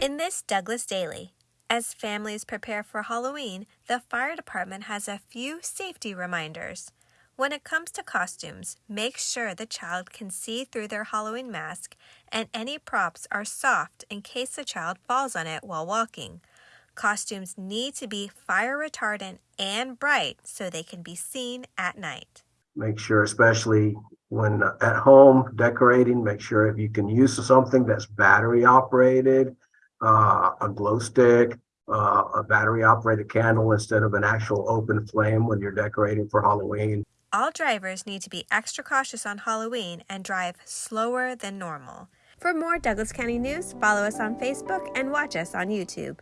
In this Douglas Daily, as families prepare for Halloween, the fire department has a few safety reminders. When it comes to costumes, make sure the child can see through their Halloween mask and any props are soft in case the child falls on it while walking. Costumes need to be fire retardant and bright so they can be seen at night. Make sure, especially when at home decorating, make sure if you can use something that's battery operated, uh, a glow stick, uh, a battery operated candle instead of an actual open flame when you're decorating for Halloween. All drivers need to be extra cautious on Halloween and drive slower than normal. For more Douglas County news, follow us on Facebook and watch us on YouTube.